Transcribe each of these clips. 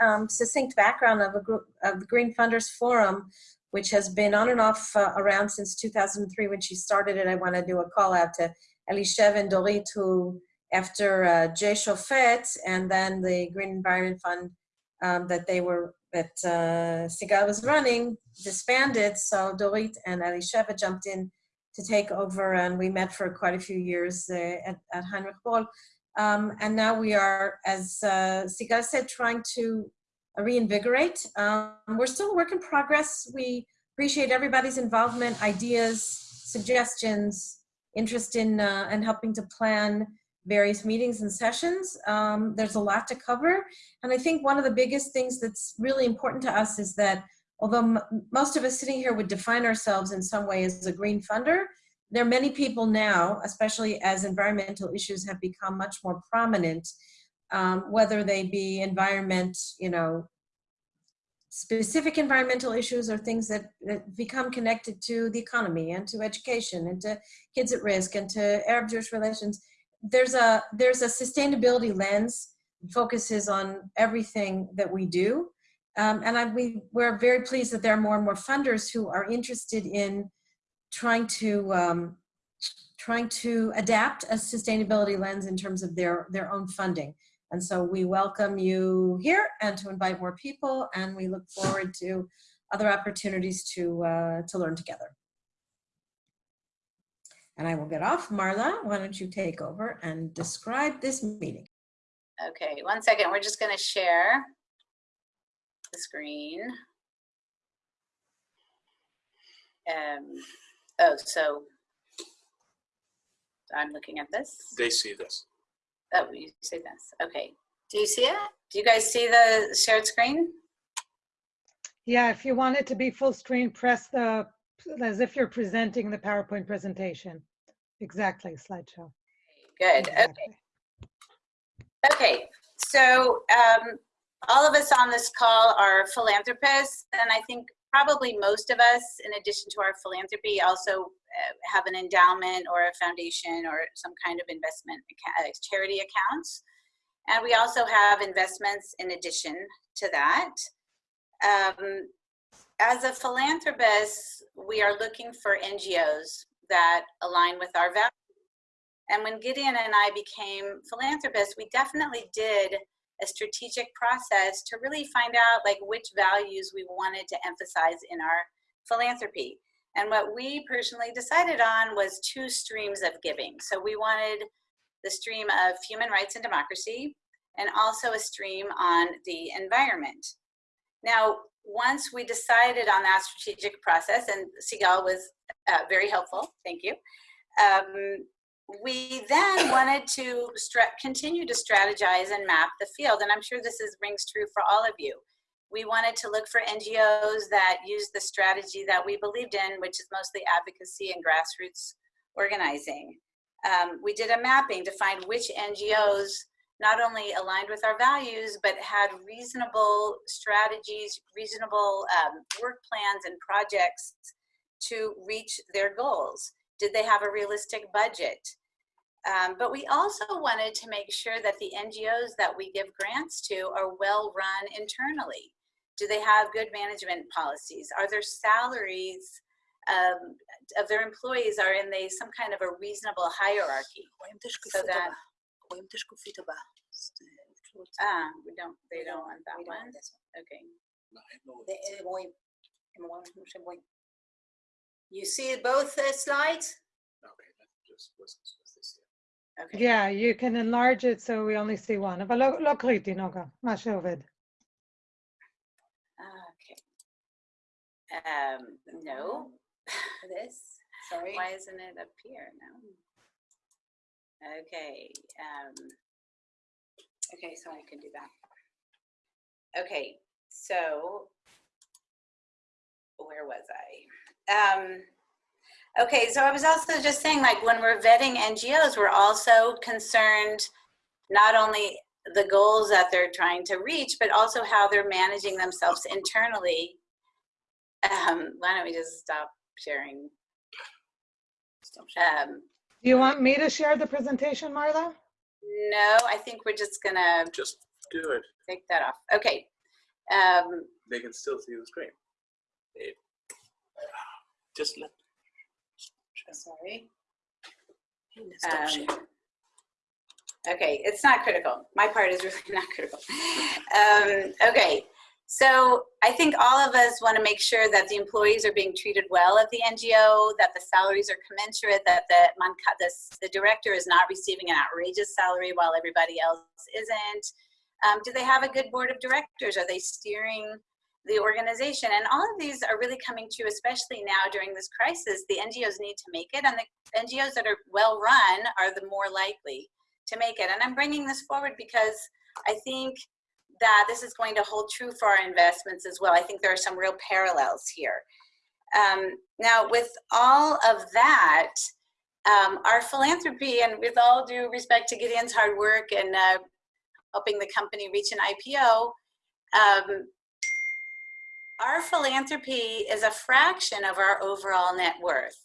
um, succinct background of, a group, of the Green Funders Forum, which has been on and off uh, around since 2003 when she started it. I want to do a call out to Elisheva and Dorit, who after uh, Jay Chauffet and then the Green Environment Fund um, that they were, that uh, Sigal was running, disbanded. So Dorit and Elisheva jumped in to take over and we met for quite a few years uh, at, at Heinrich Böll. Um, and now we are, as uh, Sigal said, trying to reinvigorate. Um, we're still a work in progress. We appreciate everybody's involvement, ideas, suggestions, interest in, uh, in helping to plan various meetings and sessions. Um, there's a lot to cover. And I think one of the biggest things that's really important to us is that although most of us sitting here would define ourselves in some way as a green funder, there are many people now, especially as environmental issues have become much more prominent, um, whether they be environment, you know, specific environmental issues or things that, that, become connected to the economy and to education and to kids at risk and to Arab-Jewish relations. There's a, there's a sustainability lens focuses on everything that we do. Um, and I, we, we're very pleased that there are more and more funders who are interested in trying to um, trying to adapt a sustainability lens in terms of their their own funding. And so we welcome you here and to invite more people, and we look forward to other opportunities to uh, to learn together. And I will get off. Marla, why don't you take over and describe this meeting? Okay, one second. We're just going to share the screen. Um, Oh, so I'm looking at this. They see this. Oh, you see this. Okay. Do you see it? Do you guys see the shared screen? Yeah, if you want it to be full screen, press the, as if you're presenting the PowerPoint presentation. Exactly, slideshow. Good. Exactly. Okay. Okay. So um, all of us on this call are philanthropists, and I think probably most of us, in addition to our philanthropy, also uh, have an endowment or a foundation or some kind of investment uh, charity accounts. And we also have investments in addition to that. Um, as a philanthropist, we are looking for NGOs that align with our values. And when Gideon and I became philanthropists, we definitely did a strategic process to really find out like which values we wanted to emphasize in our philanthropy. And what we personally decided on was two streams of giving. So we wanted the stream of human rights and democracy and also a stream on the environment. Now, once we decided on that strategic process, and Sigal was uh, very helpful, thank you, um, we then wanted to continue to strategize and map the field, and I'm sure this is, rings true for all of you. We wanted to look for NGOs that use the strategy that we believed in, which is mostly advocacy and grassroots organizing. Um, we did a mapping to find which NGOs not only aligned with our values, but had reasonable strategies, reasonable um, work plans and projects to reach their goals. Did they have a realistic budget? Um, but we also wanted to make sure that the NGOs that we give grants to are well run internally. Do they have good management policies? Are their salaries um, of their employees are in they some kind of a reasonable hierarchy? So that ah, we don't they don't want that one. Okay. You see both uh, slides? Okay, just listen to this. Okay. Yeah, you can enlarge it so we only see one. אבל לא, לא קריטי, נוגה, מה שעובד. Okay. Um, no. This, sorry. Why isn't it up here now? Okay. Um, okay, so I can do that. Okay, so where was I? Um, Okay, so I was also just saying, like, when we're vetting NGOs, we're also concerned not only the goals that they're trying to reach, but also how they're managing themselves internally. Um, why don't we just stop sharing? Um, Do you want me to share the presentation, Marla? no, I think we're just gonna Just Do it. take that off. Okay. Um, They can still see the screen. It- Just let. Sorry. Um, Okay, it's not critical. My part is really not critical. Um, okay, so I think all of us want to make sure that the employees are being treated well at the NGO, that the salaries are commensurate, that the, the, the director is not receiving an outrageous salary while everybody else isn't. Um, do they have a good board of directors? Are they steering the organization? And all of these are really coming true, especially now during this crisis. The NGOs need to make it, and the NGOs that are well run are the more likely to make it. And I'm bringing this forward because I think that this is going to hold true for our investments as well. I think there are some real parallels here. Um, now, with all of that, um, our philanthropy, and with all due respect to Gideon's hard work and uh, helping the company reach an IPO, um, our philanthropy is a fraction of our overall net worth.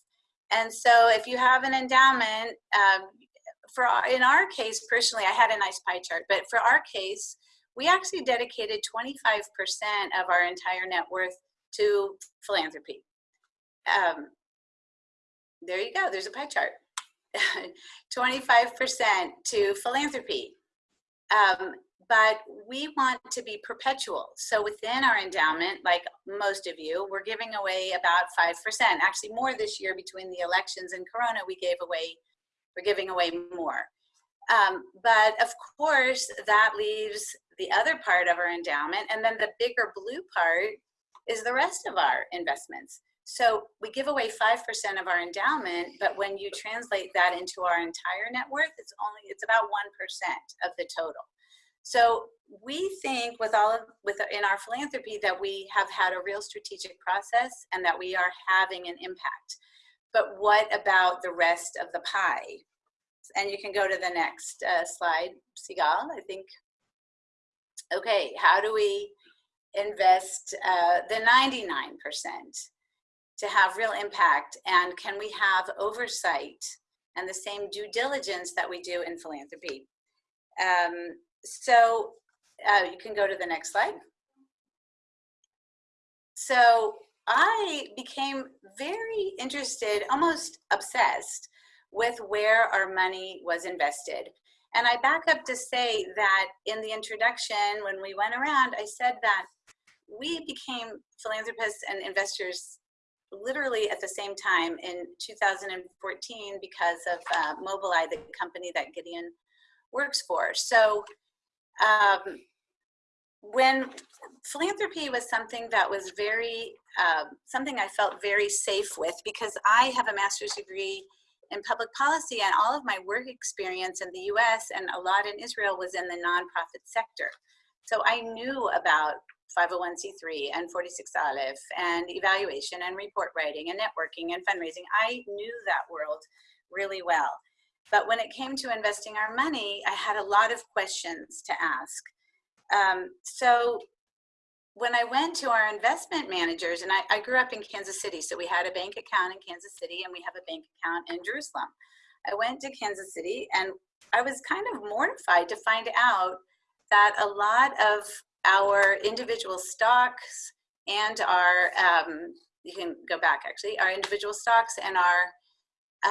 And so if you have an endowment, um, for in our case personally, I had a nice pie chart, but for our case, we actually dedicated 25% of our entire net worth to philanthropy. Um, there you go, there's a pie chart. 25% to philanthropy. Um, but we want to be perpetual. So within our endowment, like most of you, we're giving away about 5%. Actually more this year between the elections and Corona, we gave away, we're giving away more. Um, but of course, that leaves the other part of our endowment, and then the bigger blue part is the rest of our investments. So we give away 5% of our endowment, but when you translate that into our entire net worth, it's only, it's about 1% of the total. So we think with all of, with, in our philanthropy that we have had a real strategic process and that we are having an impact. But what about the rest of the pie? And you can go to the next uh, slide, Sigal, I think. Okay, how do we invest uh, the 99% to have real impact? And can we have oversight and the same due diligence that we do in philanthropy? Um, so uh, you can go to the next slide. So I became very interested, almost obsessed with where our money was invested. And I back up to say that in the introduction, when we went around, I said that we became philanthropists and investors literally at the same time in 2014 because of uh, Mobileye, the company that Gideon works for. So um, when philanthropy was something that was very, uh, something I felt very safe with because I have a master's degree in public policy and all of my work experience in the US and a lot in Israel was in the nonprofit sector. So I knew about 501c3 and 46 Aleph and evaluation and report writing and networking and fundraising. I knew that world really well. But when it came to investing our money, I had a lot of questions to ask. Um, so when I went to our investment managers, and I, I, grew up in Kansas City, so we had a bank account in Kansas City and we have a bank account in Jerusalem. I went to Kansas City and I was kind of mortified to find out that a lot of our individual stocks and our, um, you can go back actually, our individual stocks and our,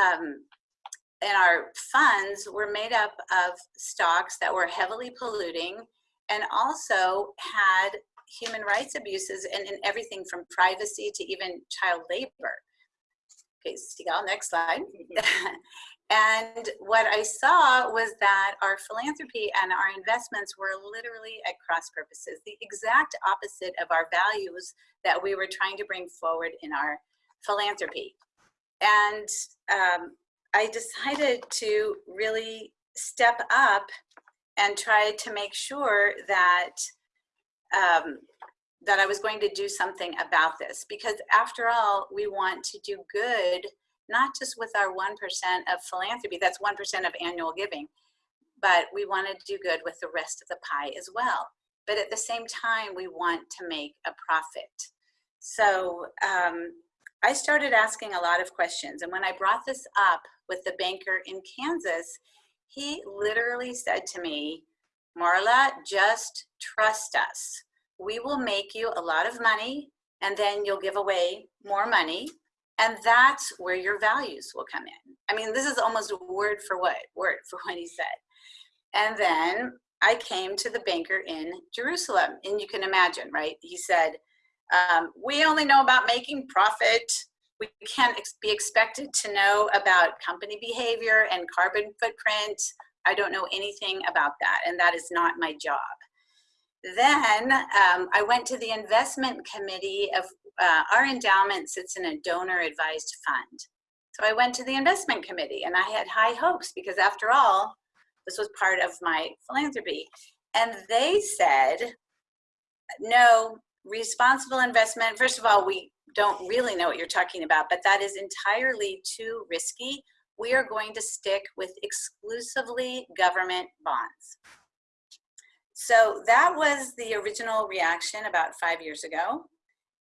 um, and our funds were made up of stocks that were heavily polluting and also had human rights abuses and in everything from privacy to even child labor. Okay, Sigal, next slide. and what I saw was that our philanthropy and our investments were literally at cross purposes, the exact opposite of our values that we were trying to bring forward in our philanthropy. And um, I decided to really step up and try to make sure that um, that I was going to do something about this because after all, we want to do good, not just with our 1% of philanthropy, that's 1% of annual giving, but we want to do good with the rest of the pie as well. But at the same time, we want to make a profit. So um, I started asking a lot of questions. And when I brought this up with the banker in Kansas, he literally said to me, Marla, just trust us. We will make you a lot of money and then you'll give away more money. And that's where your values will come in. I mean, this is almost word for what, word for what he said. And then I came to the banker in Jerusalem. And you can imagine, right? He said, um, we only know about making profit. We can't ex be expected to know about company behavior and carbon footprint. I don't know anything about that, and that is not my job. Then um, I went to the investment committee of uh, our endowment sits in a donor advised fund. So I went to the investment committee and I had high hopes because after all, this was part of my philanthropy. And they said, no, responsible investment, first of all, we don't really know what you're talking about, but that is entirely too risky. We are going to stick with exclusively government bonds. So that was the original reaction about five years ago.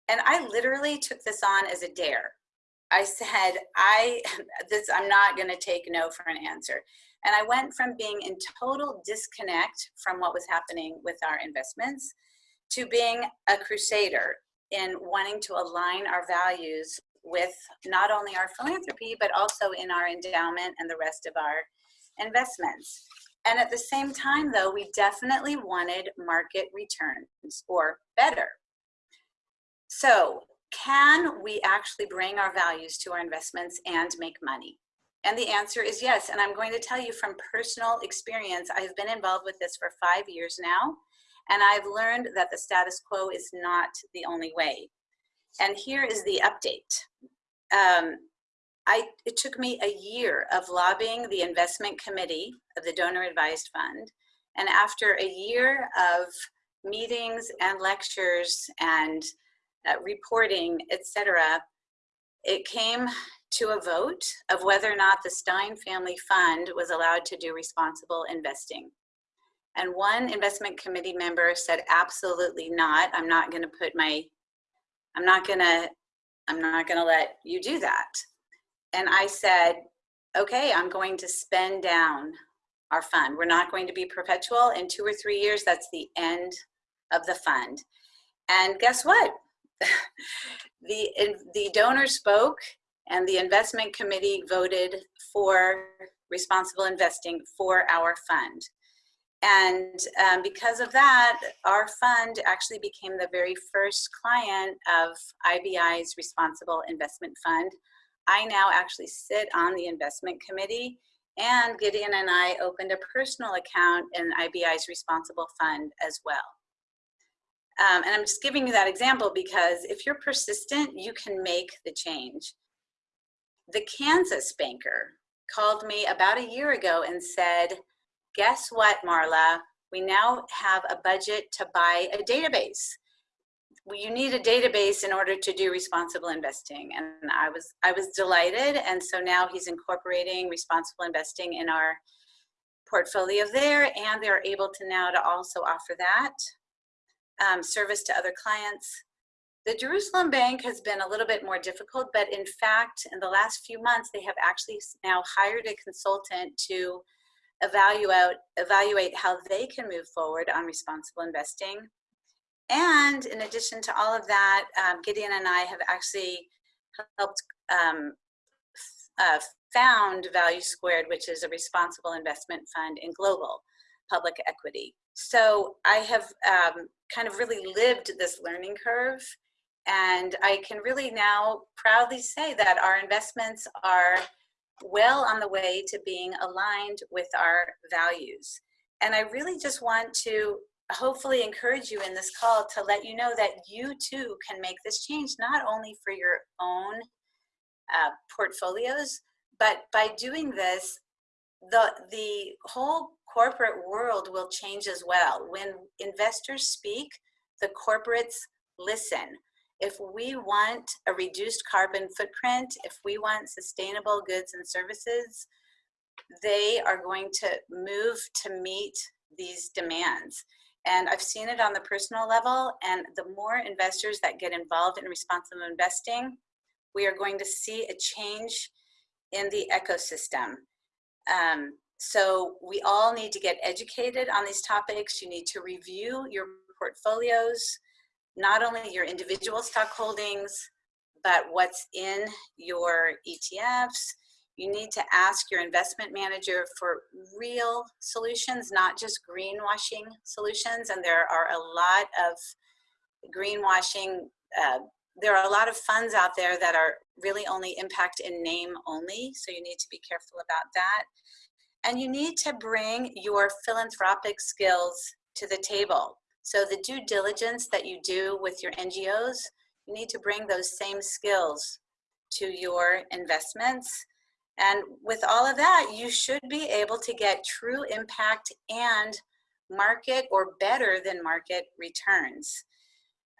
And I literally took this on as a dare. I said, I, this, I'm not gonna take no for an answer. And I went from being in total disconnect from what was happening with our investments to being a crusader in wanting to align our values with not only our philanthropy, but also in our endowment and the rest of our investments. And at the same time, though, we definitely wanted market returns or better. So can we actually bring our values to our investments and make money? And the answer is yes. And I'm going to tell you from personal experience, I've been involved with this for five years now. And I've learned that the status quo is not the only way. And here is the update. Um, I, it took me a year of lobbying the investment committee of the donor advised fund. And after a year of meetings and lectures and uh, reporting, etc., it came to a vote of whether or not the Stein Family Fund was allowed to do responsible investing. And one investment committee member said, absolutely not. I'm not gonna put my, I'm not gonna, I'm not gonna let you do that. And I said, okay, I'm going to spend down our fund. We're not going to be perpetual. In two or three years, that's the end of the fund. And guess what? the, the donor spoke and the investment committee voted for responsible investing for our fund. And um, because of that, our fund actually became the very first client of IBI's Responsible Investment Fund. I now actually sit on the investment committee and Gideon and I opened a personal account in IBI's Responsible Fund as well. Um, and I'm just giving you that example because if you're persistent, you can make the change. The Kansas banker called me about a year ago and said, guess what, Marla? We now have a budget to buy a database. You need a database in order to do responsible investing. And I was, I was delighted. And so now he's incorporating responsible investing in our portfolio there. And they're able to now to also offer that um, service to other clients. The Jerusalem Bank has been a little bit more difficult, but in fact, in the last few months, they have actually now hired a consultant to evaluate, evaluate how they can move forward on responsible investing. And in addition to all of that, um, Gideon and I have actually helped um, uh, found Value Squared, which is a responsible investment fund in global public equity. So I have um, kind of really lived this learning curve and I can really now proudly say that our investments are well on the way to being aligned with our values. And I really just want to hopefully encourage you in this call to let you know that you too can make this change, not only for your own uh, portfolios, but by doing this, the, the whole corporate world will change as well. When investors speak, the corporates listen. If we want a reduced carbon footprint, if we want sustainable goods and services, they are going to move to meet these demands. And I've seen it on the personal level, and the more investors that get involved in responsible investing, we are going to see a change in the ecosystem. Um, so we all need to get educated on these topics. You need to review your portfolios, not only your individual stock holdings, but what's in your ETFs. You need to ask your investment manager for real solutions, not just greenwashing solutions. And there are a lot of greenwashing, uh, there are a lot of funds out there that are really only impact in name only. So you need to be careful about that. And you need to bring your philanthropic skills to the table. So the due diligence that you do with your NGOs, you need to bring those same skills to your investments. And with all of that, you should be able to get true impact and market or better than market returns.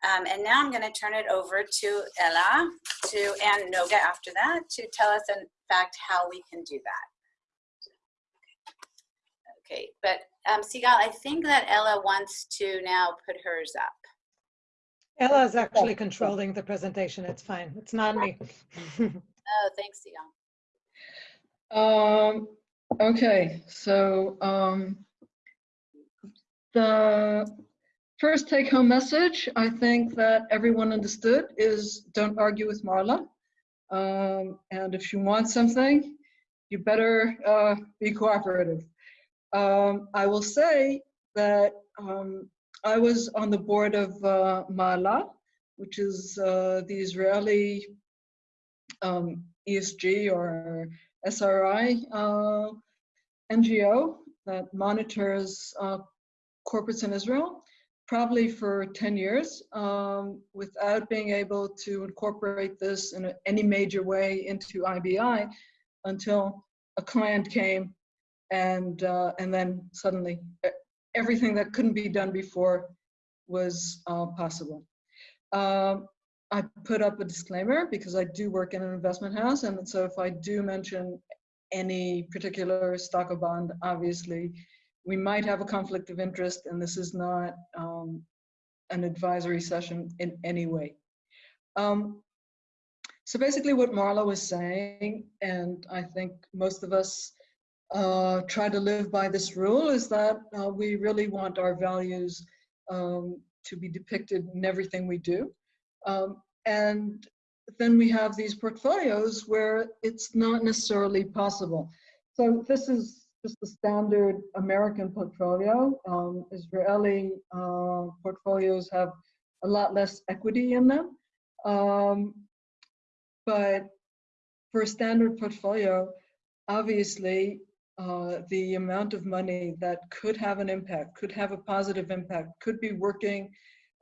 Um, and now I'm going to turn it over to Ella to, and Noga after that to tell us in fact how we can do that. Okay, but um, Sigal, I think that Ella wants to now put hers up. Ella is actually controlling the presentation. It's fine. It's not me. Oh, thanks, Sigal. Um, okay, so, um, the first take home message, I think that everyone understood is don't argue with Marla. Um, and if you want something, you better, uh, be cooperative. Um, I will say that, um, I was on the board of, uh, Maala, which is, uh, the Israeli, um, ESG or SRI uh, NGO that monitors uh, corporates in Israel, probably for 10 years, um, without being able to incorporate this in any major way into IBI until a client came and, uh, and then suddenly everything that couldn't be done before was uh, possible. Um, I put up a disclaimer because I do work in an investment house. And so if I do mention any particular stock or bond, obviously we might have a conflict of interest and this is not um, an advisory session in any way. Um, so basically what Marla was saying, and I think most of us uh, try to live by this rule, is that uh, we really want our values um, to be depicted in everything we do. Um, and then we have these portfolios where it's not necessarily possible. So this is just the standard American portfolio. Um, Israeli uh, portfolios have a lot less equity in them. Um, but for a standard portfolio, obviously, uh, the amount of money that could have an impact, could have a positive impact, could be working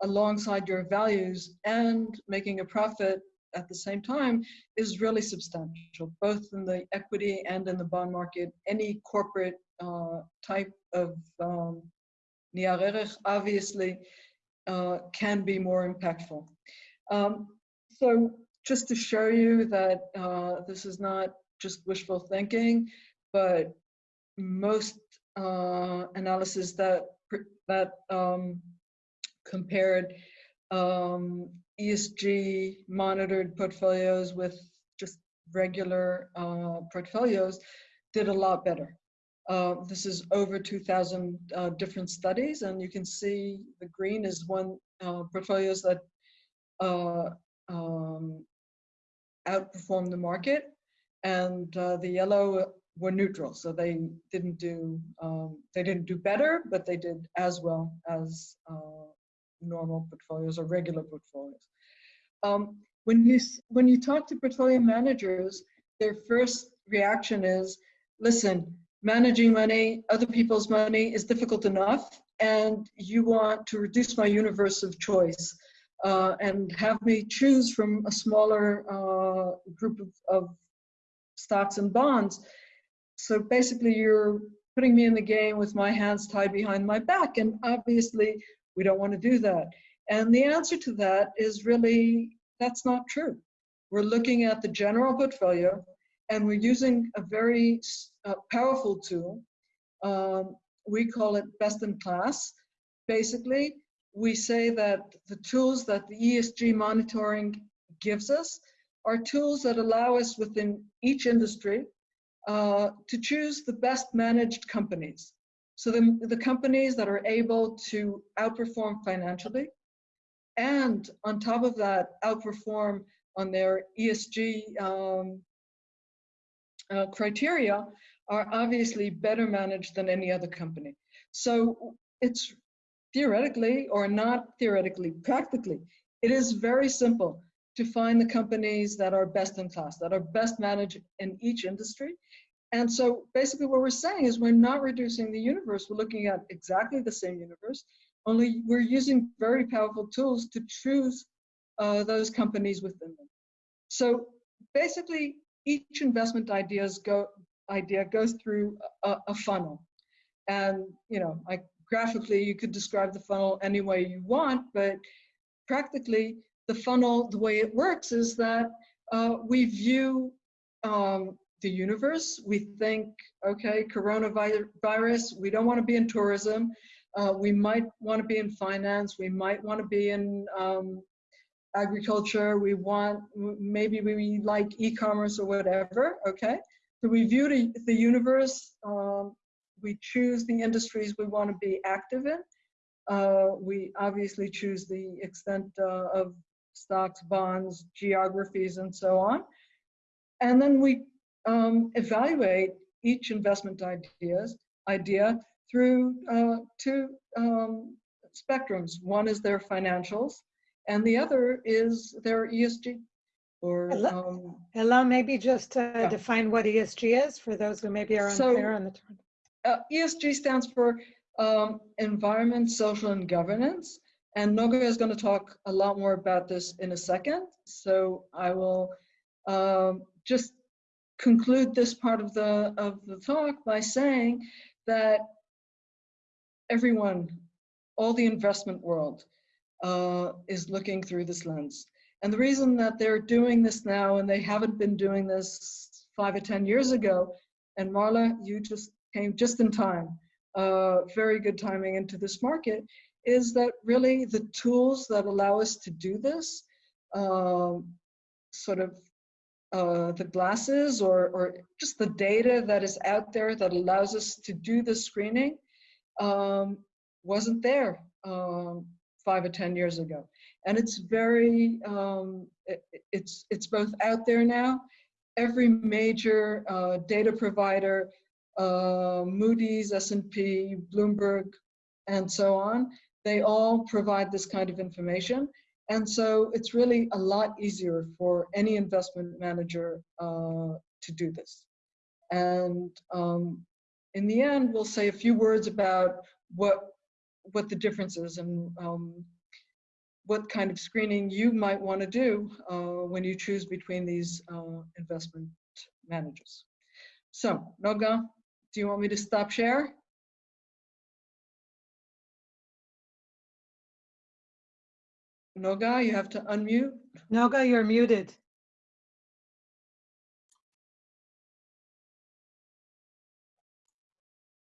alongside your values and making a profit at the same time is really substantial, both in the equity and in the bond market. Any corporate uh, type of um, obviously uh, can be more impactful. Um, so just to show you that uh, this is not just wishful thinking, but most uh, analysis that that um, compared um, ESG monitored portfolios with just regular uh, portfolios did a lot better. Uh, this is over 2,000 uh, different studies, and you can see the green is one uh, portfolios that uh, um, outperformed the market, and uh, the yellow were neutral, so they didn't do um, they didn't do better, but they did as well as normal portfolios or regular portfolios. Um, when you when you talk to portfolio managers, their first reaction is, "Listen, managing money, other people's money, is difficult enough, and you want to reduce my universe of choice uh, and have me choose from a smaller uh, group of, of stocks and bonds. So basically, you're putting me in the game with my hands tied behind my back, and obviously." We don't want to do that. And the answer to that is really, that's not true. We're looking at the general portfolio and we're using a very uh, powerful tool. Um, we call it best in class. Basically, we say that the tools that the ESG monitoring gives us are tools that allow us within each industry uh, to choose the best managed companies. So the, the companies that are able to outperform financially and on top of that, outperform on their ESG um, uh, criteria are obviously better managed than any other company. So it's theoretically or not theoretically, practically, it is very simple to find the companies that are best in class, that are best managed in each industry. And so basically what we're saying is we're not reducing the universe. We're looking at exactly the same universe, only we're using very powerful tools to choose uh, those companies within them. So basically each investment ideas go, idea goes through a, a funnel. And, you know, like graphically, you could describe the funnel any way you want, but practically the funnel, the way it works is that uh, we view um, the universe. We think, okay, coronavirus, we don't want to be in tourism. Uh, we might want to be in finance. We might want to be in um, agriculture. We want, maybe we like e-commerce or whatever, okay? So we view the, the universe, um, we choose the industries we want to be active in. Uh, we obviously choose the extent uh, of stocks, bonds, geographies, and so on. And then we um, evaluate each investment ideas, idea through uh, two um, spectrums. One is their financials, and the other is their ESG. Or um, Ella, maybe just uh, Yeah. define what ESG is for those who maybe are So- unclear on the term. uh, ESG stands for um, environment, social, and governance. And Noga is going to talk a lot more about this in a second. So I will um, just conclude this part of the of the talk by saying that everyone, all the investment world, uh, is looking through this lens. And the reason that they're doing this now and they haven't been doing this five or 10 years ago, and Marla, you just came just in time, uh, very good timing into this market, is that really the tools that allow us to do this, um, sort of uh, the glasses or, or just the data that is out there that allows us to do the screening um, wasn't there um, five or 10 years ago. And it's very, um, it, it's, it's both out there now. Every major uh, data provider, uh, Moody's, S&P, Bloomberg, and so on, they all provide this kind of information. And so it's really a lot easier for any investment manager uh, to do this. And um, in the end, we'll say a few words about what what the difference is and um, what kind of screening you might want to do uh, when you choose between these uh, investment managers. So, Noga, do you want me to stop share? Noga, you have to unmute. Noga, you're muted.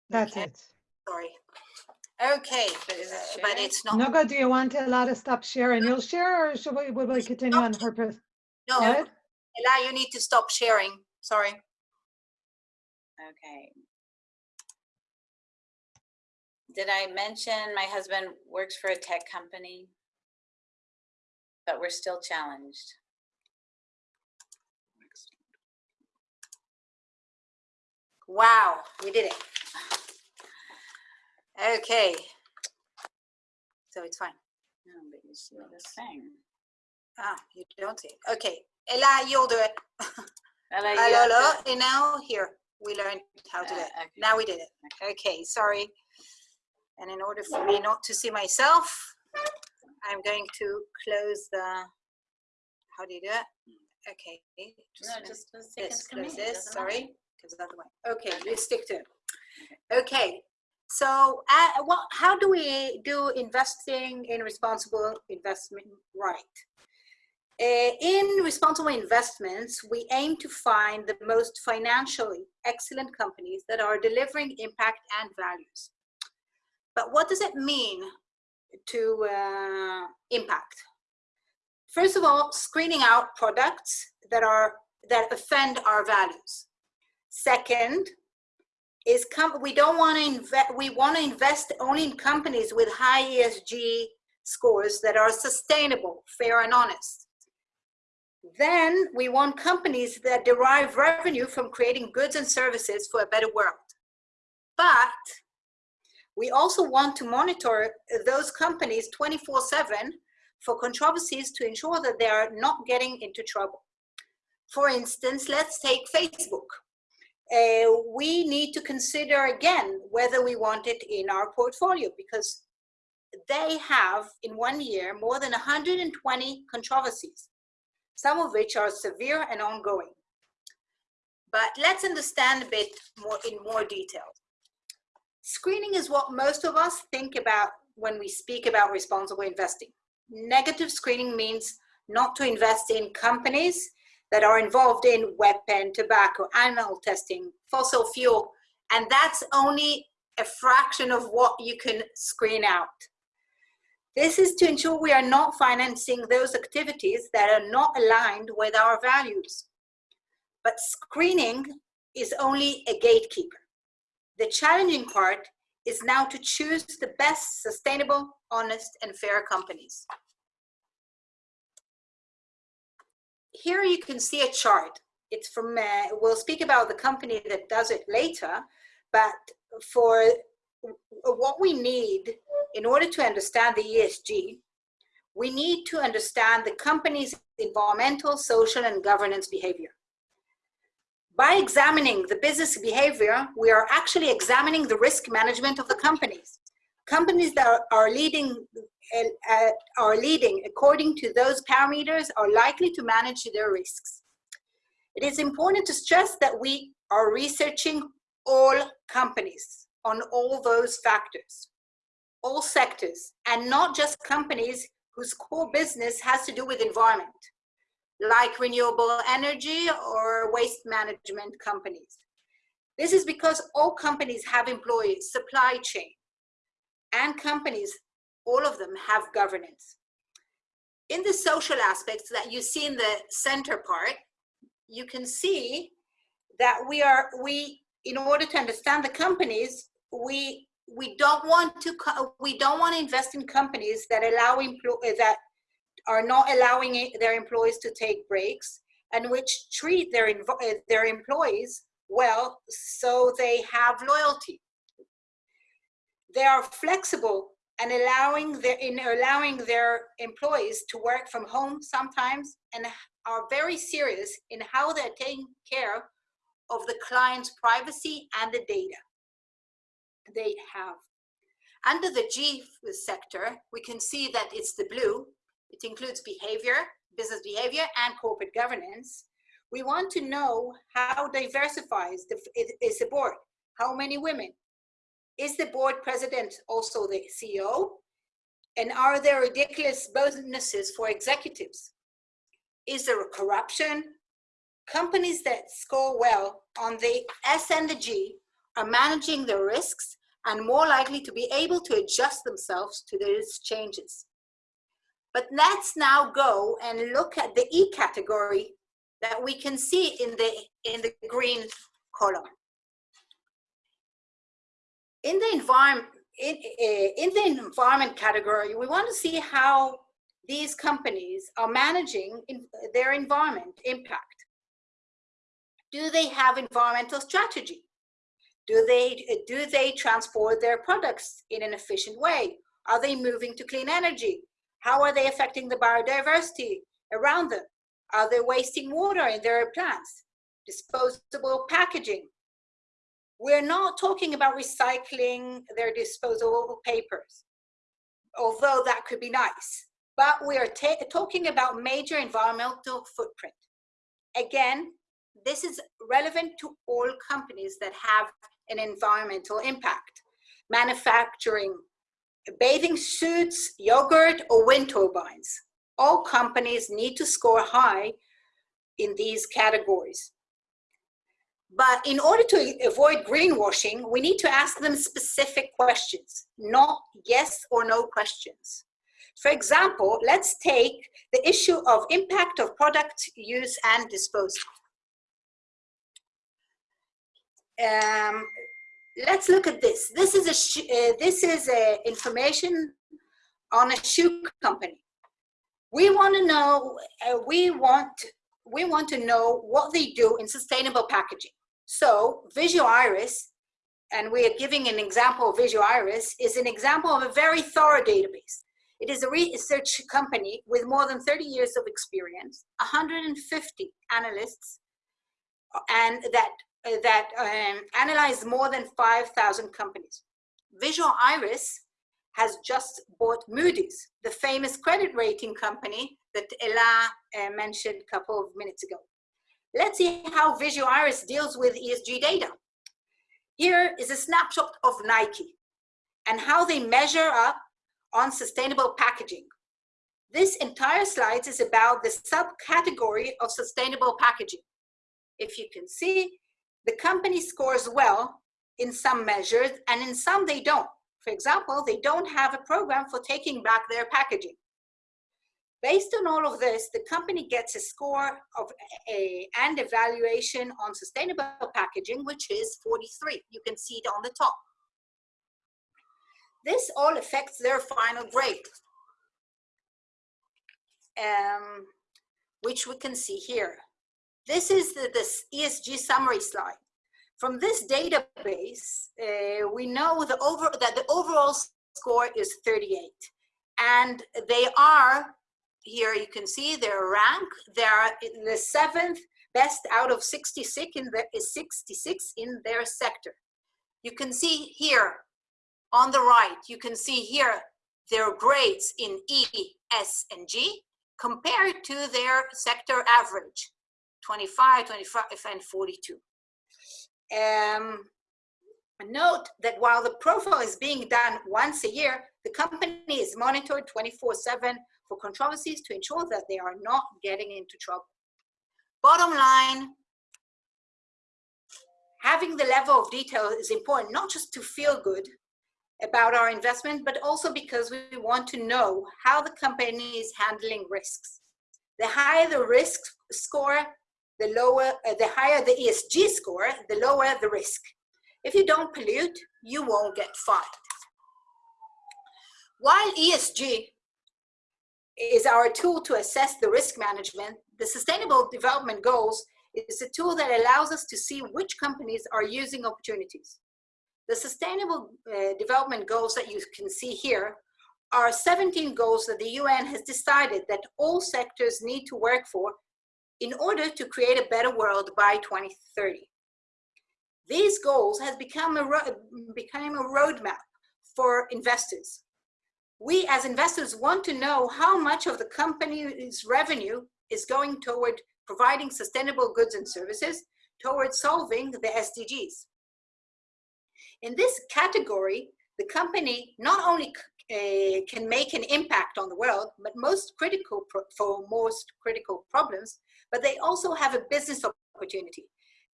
That's Okay. it. Sorry. Okay, but uh, but it's not, Noga, do you want to allow to stop sharing? you'll share or should we, will we continue on purpose? no, Go. Ella, you need to stop sharing. Sorry. Okay. Did I mention my husband works for a tech company? But we're still challenged. Wow, we did it. Okay. So it's fine. No, but you see this thing. Ah, you don't see it. Okay, Ella, you'll do it. Ella, to- And now here, we learned how to do Uh, it. okay. Now we did it. Okay, sorry. And in order for me not to see myself, I'm going to close the, how do you do it? Okay. just No, just, just take it This, to me. close this, sorry, because that's the way. Okay, let's stick to it. Okay, so uh, what, how do we do investing in responsible investment right? Uh, in responsible investments, we aim to find the most financially excellent companies that are delivering impact and values. But what does it mean to uh, impact? First of all, screening out products that are that offend our values. Second, is com- we don't want to invest, we want to invest only in companies with high ESG scores that are sustainable, fair and honest. Then we want companies that derive revenue from creating goods and services for a better world. But we also want to monitor those companies 24 seven for controversies to ensure that they are not getting into trouble. For instance, let's take Facebook. Uh, we need to consider again whether we want it in our portfolio because they have in one year more than 120 controversies, some of which are severe and ongoing. But let's understand a bit more in more detail. Screening is what most of us think about when we speak about responsible investing. Negative screening means not to invest in companies that are involved in weapon, tobacco, animal testing, fossil fuel, and that's only a fraction of what you can screen out. This is to ensure we are not financing those activities that are not aligned with our values. But screening is only a gatekeeper. The challenging part is now to choose the best sustainable, honest, and fair companies. Here you can see a chart. It's from, uh, we'll speak about the company that does it later, but for what we need in order to understand the ESG, we need to understand the company's environmental, social, and governance behavior. By examining the business behavior, we are actually examining the risk management of the companies. Companies that are, leading uh, are leading according to those parameters are likely to manage their risks. It is important to stress that we are researching all companies on all those factors, all sectors, and not just companies whose core business has to do with environment, like renewable energy or waste management companies. This is because all companies have employees, supply chain, and companies all of them have governance. In the social aspects that you see in the center part, you can see that we are, we, in order to understand the companies, we, we don't want to, we don't want to invest in companies that allow, that are not allowing their employees to take breaks and which treat their, uh, their employees well so they have loyalty. They are flexible and allowing their in allowing their employees to work from home sometimes and are very serious in how they're taking care of the client's privacy and the data they have. Under the G sector, we can see that it's the blue. It includes behavior, business behavior, and corporate governance. We want to know how diversifies the, is the board, how many women, is the board president also the CEO? And are there ridiculous bonuses for executives? Is there corruption? Companies that score well on the S and the G are managing their risks and more likely to be able to adjust themselves to these changes. But let's now go and look at the E category that we can see in the, in the green column in the environment, in, eh, in the environment category, we want to see how these companies are managing in their environment impact. Do they have environmental strategy? Do they, do they transport their products in an efficient way? Are they moving to clean energy? How are they affecting the biodiversity around them? Are they wasting water in their plants? Disposable packaging. We're not talking about recycling their disposable papers, although that could be nice. But we are talking about major environmental footprint. Again, this is relevant to all companies that have an environmental impact. Manufacturing, bathing suits, yogurt, or wind turbines. All companies need to score high in these categories. But in order to avoid greenwashing, we need to ask them specific questions, not yes or no questions. For example, let's take the issue of impact of product use and disposal. um, let's look at this. This is a uh, this is a information on a shoe company. We want to know. Uh, we want we want to know what they do in sustainable packaging. So Vigeo Eiris, and we are giving an example of Vigeo Eiris, is an example of a very thorough database. It is a research company with more than 30 years of experience, 150 analysts, and that that um, analyzed more than 5,000 companies. Vigeo Eiris has just bought Moody's, the famous credit rating company that Ella uh, mentioned a couple of minutes ago. Let's see how Vigeo Eiris deals with ESG data. Here is a snapshot of Nike and how they measure up on sustainable packaging. This entire slide is about the subcategory of sustainable packaging. If you can see, the company scores well in some measures and in some they don't. For example, they don't have a program for taking back their packaging. Based on all of this, the company gets a score of a, and evaluation on sustainable packaging, which is 43. You can see it on the top. This all affects their final grade, um, which we can see here. This is the ESG summary slide. From this database, uh, we know the over, that the overall score is 38. And they are, here you can see their rank, they are in the seventh best out of 66 in, the, 66 in their sector. You can see here on the right, you can see here their grades in E, S, and G compared to their sector average, 25, 25, and 42. Um, note that while the profile is being done once a year, the company is monitored 24-7 for controversies to ensure that they are not getting into trouble. Bottom line, having the level of detail is important, not just to feel good about our investment, but also because we want to know how the company is handling risks. The higher the risk score, the lower, uh, the higher the ESG score, the lower the risk. If you don't pollute, you won't get fined. While ESG is our tool to assess the risk management, the Sustainable Development Goals is a tool that allows us to see which companies are using opportunities. The Sustainable uh, Development Goals that you can see here are 17 goals that the UN has decided that all sectors need to work for in order to create a better world by 2030. These goals has become a, become a roadmap for investors. We as investors want to know how much of the company's revenue is going toward providing sustainable goods and services towards solving the SDGs. In this category, the company not only uh, can make an impact on the world, but most critical for most critical problems, but they also have a business opportunity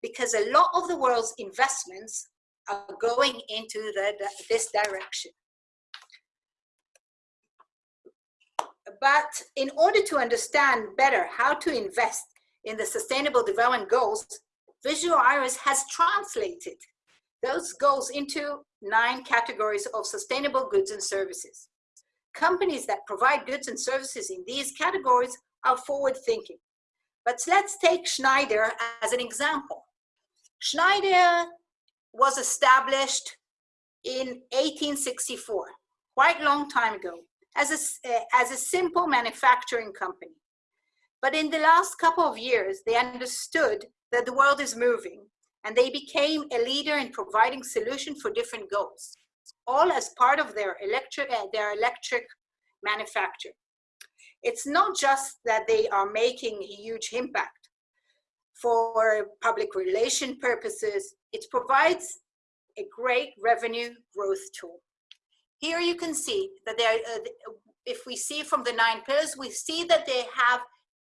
because a lot of the world's investments are going into the, the, this direction. But in order to understand better how to invest in the Sustainable Development Goals, Vigeo Eiris has translated those goals into nine categories of sustainable goods and services. Companies that provide goods and services in these categories are forward thinking. But let's take Schneider as an example. Schneider was established in 1864, quite a long time ago, as a, uh, as a simple manufacturing company. But in the last couple of years, they understood that the world is moving and they became a leader in providing solutions for different goals, all as part of their electric, uh, their electric manufacture. It's not just that they are making a huge impact for public relation purposes, it provides a great revenue growth tool. Here you can see that they are, uh, if we see from the nine pillars, we see that they have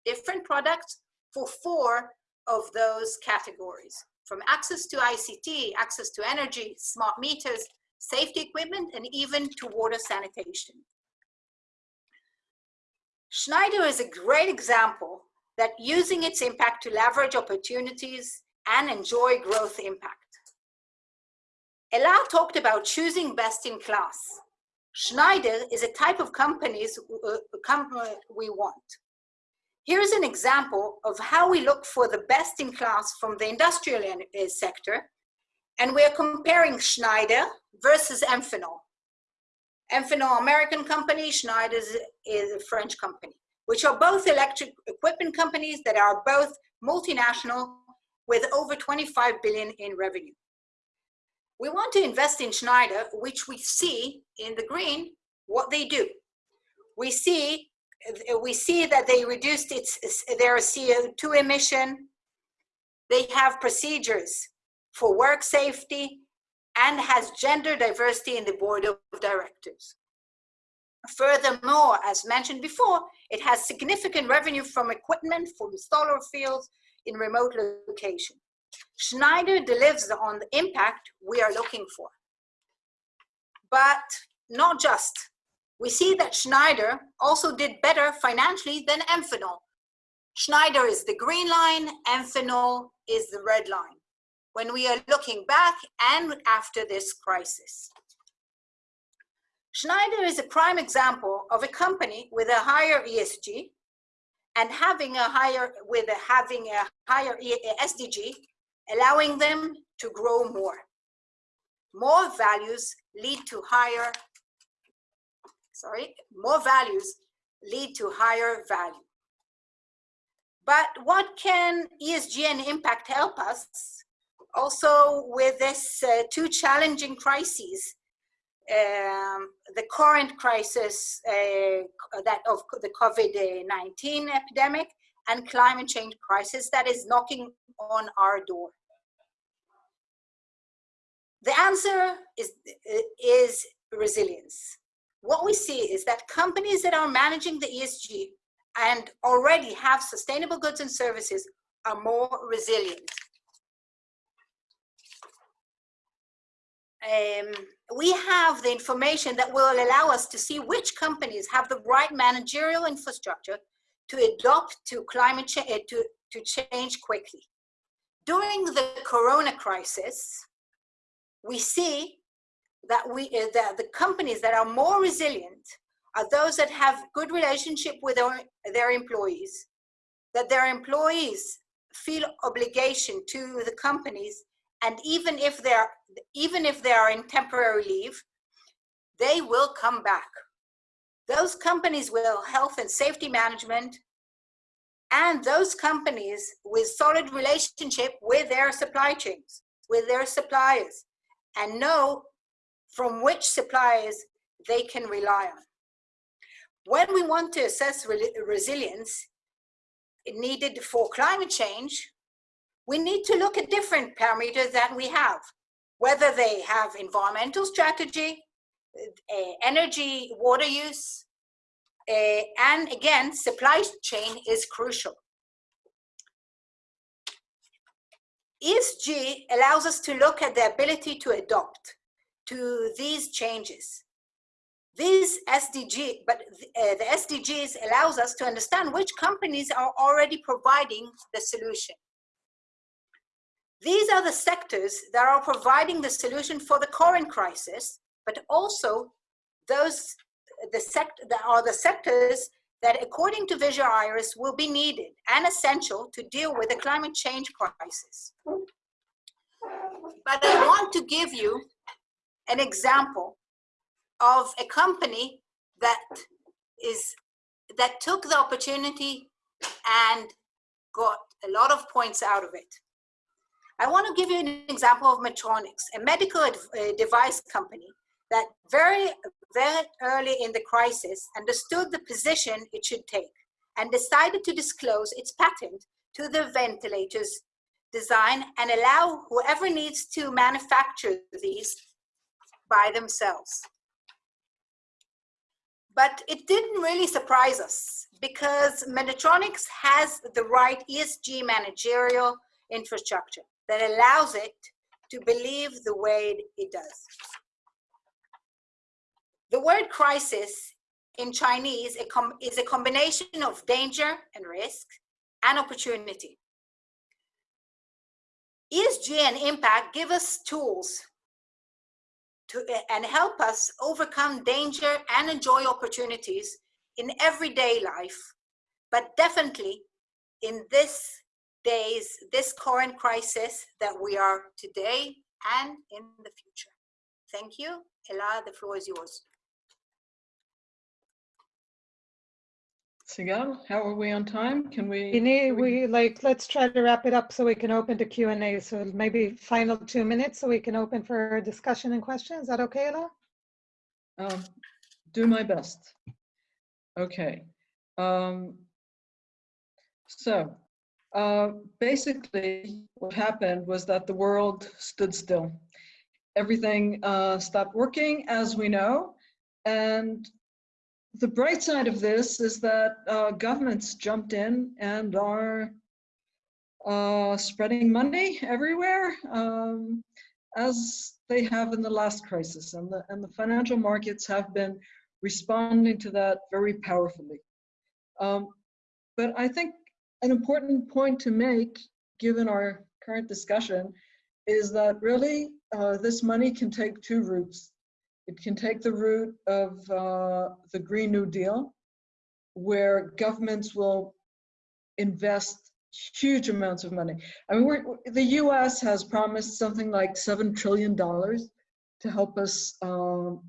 different products for four of those categories from access to ICT, access to energy, smart meters, safety equipment, and even to water sanitation. Schneider is a great example that using its impact to leverage opportunities and enjoy growth impact. Ella talked about choosing best in class. Schneider is a type of companies uh, company we want. Here's an example of how we look for the best in class from the industrial uh, sector, and we're comparing Schneider versus Amphenol. Amphenol, American company, Schneider is- is a French company, which are both electric equipment companies that are both multinational with over 25 billion in revenue. We want to invest in Schneider, which we see in the green what they do. We see we see that they reduced its their CO2 emission. They have procedures for work safety and has gender diversity in the board of directors. Furthermore, as mentioned before, it has significant revenue from equipment from solar fields in remote locations. Schneider delivers on the impact we are looking for. But not just. We see that Schneider also did better financially than Amphenol. Schneider is the green line, Amphenol is the red line. When we are looking back and after this crisis. Schneider is a prime example of a company with a higher ESG and having a higher with a, having a higher SDG allowing them to grow more. More values lead to higher, sorry, more values lead to higher value. But what can ESG and impact help us? Also with this uh, two challenging crises, um, the current crisis uh, that of the COVID-19 epidemic and climate change crisis that is knocking on our door. The answer is, is resilience. What we see is that companies that are managing the ESG and already have sustainable goods and services are more resilient. Um, we have the information that will allow us to see which companies have the right managerial infrastructure to adopt to climate change, to, to change quickly. During the corona crisis, we see that we uh, that the companies that are more resilient are those that have good relationship with their employees that their employees feel obligation to the companies and even if they're even if they are in temporary leave they will come back those companies will health and safety management and those companies with solid relationship with their supply chains with their suppliers and know from which suppliers they can rely on. When we want to assess re resilience needed for climate change, we need to look at different parameters that we have, whether they have environmental strategy, uh, energy, water use, uh, and again, supply chain is crucial. ESG allows us to look at the ability to adopt to these changes. These SDG, but uh, the SDGs allows us to understand which companies are already providing the solution. These are the sectors that are providing the solution for the current crisis, but also those the sect that are the sectors that according to Vigeo Eiris will be needed and essential to deal with the climate change crisis. But I want to give you an example of a company that is that took the opportunity and got a lot of points out of it. I want to give you an example of Medtronics, a medical device company that very, very early in the crisis understood the position it should take and decided to disclose its patent to the ventilators design and allow whoever needs to manufacture these by themselves. But it didn't really surprise us because Medtronics has the right ESG managerial infrastructure that allows it to believe the way it does. The word crisis in Chinese is a combination of danger and risk and opportunity. ESG and impact give us tools to, and help us overcome danger and enjoy opportunities in everyday life, but definitely in this days, this current crisis that we are today and in the future. Thank you. Ella, the floor is yours. Sigal, how are we on time? Can we? We need, can we like, let's try to wrap it up so we can open to Q and A. So maybe final two minutes so we can open for discussion and questions. Is that okay, Ella? Um, do my best. Okay. Um, so, uh, basically, what happened was that the world stood still. Everything uh, stopped working, as we know, and the bright side of this is that uh, governments jumped in and are uh, spreading money everywhere, um, as they have in the last crisis, and the and the financial markets have been responding to that very powerfully. Um, but I think an important point to make, given our current discussion, is that really uh, this money can take two routes. It can take the route of uh, the Green New Deal, where governments will invest huge amounts of money. I mean, the U.S. has promised something like seven trillion dollars to help us um,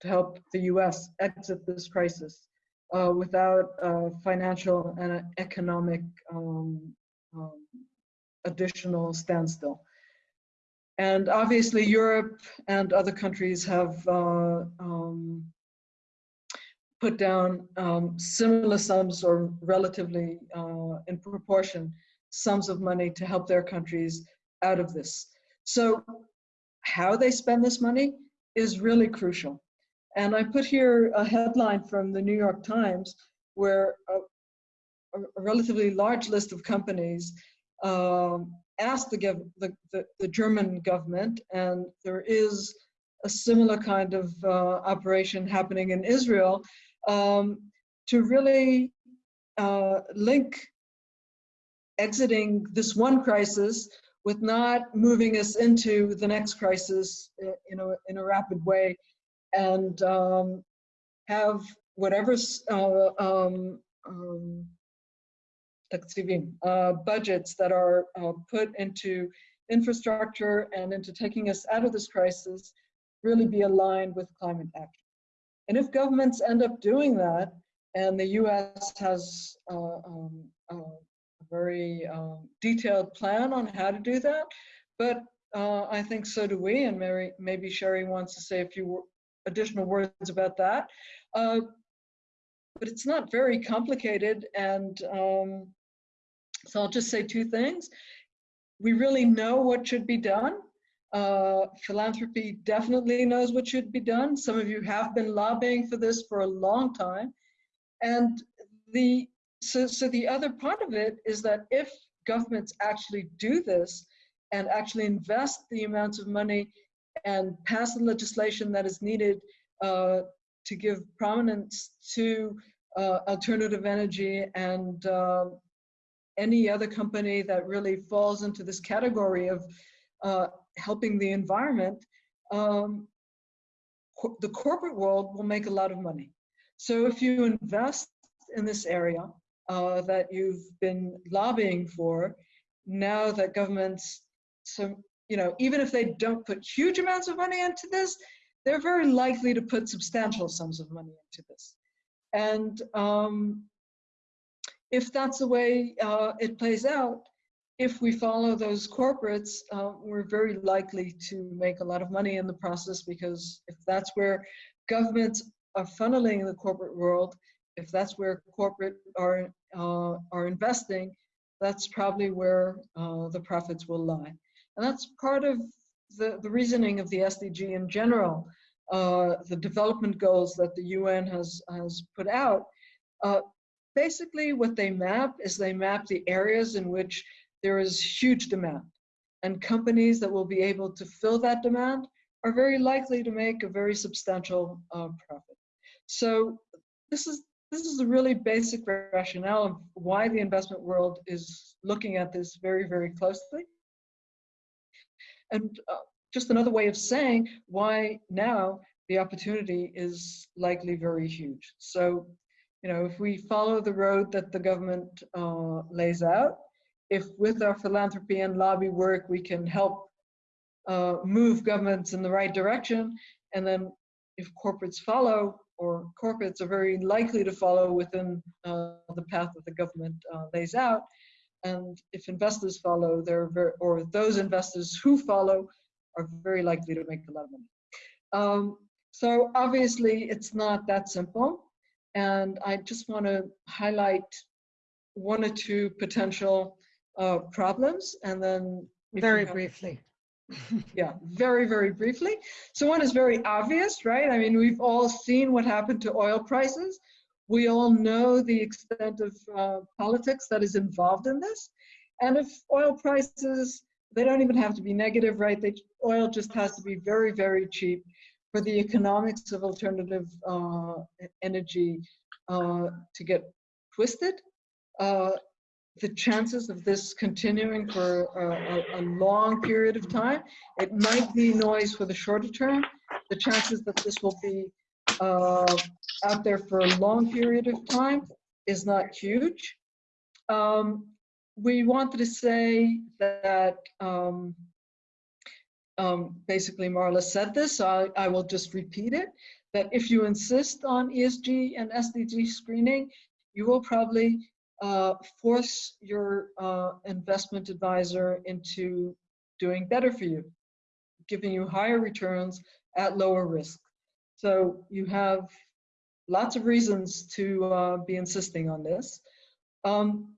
to help the U.S. exit this crisis uh, without uh, financial and economic um, um, additional standstill. And obviously, Europe and other countries have uh, um, put down um, similar sums or relatively uh, in proportion sums of money to help their countries out of this. So how they spend this money is really crucial. And I put here a headline from the New York Times where a, a relatively large list of companies um, asked the, the, the, the, German government, and there is a similar kind of uh, operation happening in Israel, um, to really uh, link exiting this one crisis with not moving us into the next crisis in a, in a rapid way and um, have whatever uh, um, um, uh, budgets that are uh, put into infrastructure and into taking us out of this crisis really be aligned with climate action. And if governments end up doing that, and the US has uh, um, a very um, detailed plan on how to do that, but uh, I think so do we, and Mary, maybe Sherry wants to say a few additional words about that. Uh, but it's not very complicated, and um, so I'll just say two things. We really know what should be done. Uh, philanthropy definitely knows what should be done. Some of you have been lobbying for this for a long time. And the so, so the other part of it is that if governments actually do this and actually invest the amounts of money and pass the legislation that is needed uh, to give prominence to uh, alternative energy and uh, any other company that really falls into this category of uh, helping the environment, um, co the corporate world will make a lot of money. So if you invest in this area uh, that you've been lobbying for, now that governments, so you know, even if they don't put huge amounts of money into this, they're very likely to put substantial sums of money into this. And um, if that's the way uh, it plays out, if we follow those corporates, uh, we're very likely to make a lot of money in the process because if that's where governments are funneling the corporate world, if that's where corporate are uh, are investing, that's probably where uh, the profits will lie. And that's part of the, the reasoning of the SDG in general, uh, the development goals that the UN has, has put out. Uh, basically what they map is they map the areas in which there is huge demand. And companies that will be able to fill that demand are very likely to make a very substantial uh, profit. So this is this is a really basic rationale of why the investment world is looking at this very, very closely. And uh, just another way of saying why now the opportunity is likely very huge. So, you know, if we follow the road that the government uh, lays out, if with our philanthropy and lobby work we can help uh, move governments in the right direction, and then if corporates follow, or corporates are very likely to follow within uh, the path that the government uh, lays out, and if investors follow, they're very, or those investors who follow are very likely to make a lot of money. Um, so obviously it's not that simple. And I just want to highlight one or two potential uh, problems and then Very have- briefly. yeah, very, very briefly. So one is very obvious, right? I mean, we've all seen what happened to oil prices. We all know the extent of uh, politics that is involved in this. And if oil prices, they don't even have to be negative, right? They, oil just has to be very, very cheap for the economics of alternative uh, energy uh, to get twisted. Uh, the chances of this continuing for a, a, a, long period of time, it might be noise for the shorter term. The chances that this will be uh, out there for a long period of time is not huge. Um, we wanted to say that um, um, basically Maala said this, so I, I will just repeat it, that if you insist on ESG and SDG screening, you will probably uh, force your uh, investment advisor into doing better for you, giving you higher returns at lower risk. So you have lots of reasons to uh, be insisting on this. Um,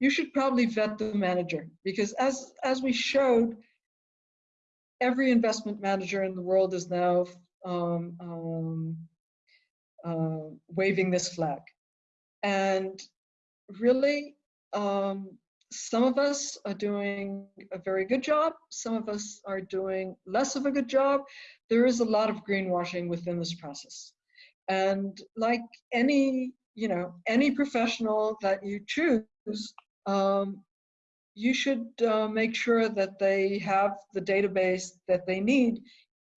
you should probably vet the manager because as, as we showed, every investment manager in the world is now um, um, uh, waving this flag. And really, um, some of us are doing a very good job. Some of us are doing less of a good job. There is a lot of greenwashing within this process. And like any, you know, any professional that you choose, um, you should uh, make sure that they have the database that they need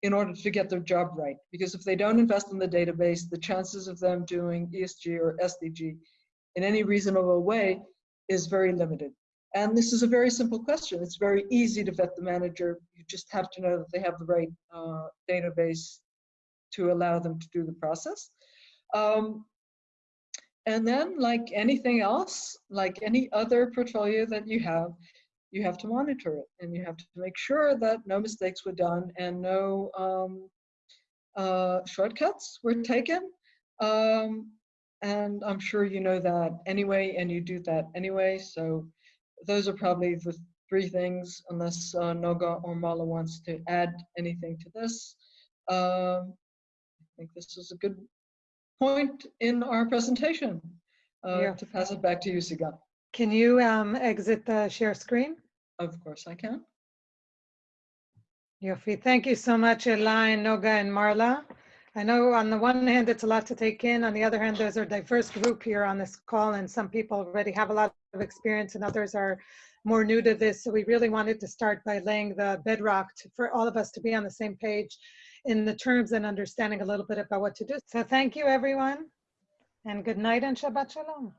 in order to get their job right. Because if they don't invest in the database, the chances of them doing ESG or SDG in any reasonable way is very limited. And this is a very simple question. It's very easy to vet the manager. You just have to know that they have the right uh, database to allow them to do the process. Um, and then like anything else, like any other portfolio that you have, you have to monitor it and you have to make sure that no mistakes were done and no um, uh, shortcuts were taken. Um, and I'm sure you know that anyway, and you do that anyway. So those are probably the three things, unless uh, Noga or Maala wants to add anything to this. Um, I think this is a good point in our presentation. Uh, Yeah. To pass it back to you, Sigal. Can you um, exit the share screen? Of course I can. Yofi, thank you so much, Eli, Noga, and Maala. I know on the one hand, it's a lot to take in. On the other hand, there's a diverse group here on this call, and some people already have a lot of experience and others are more new to this. So we really wanted to start by laying the bedrock to, for all of us to be on the same page in the terms and understanding a little bit about what to do. So thank you, everyone, and good night and Shabbat Shalom.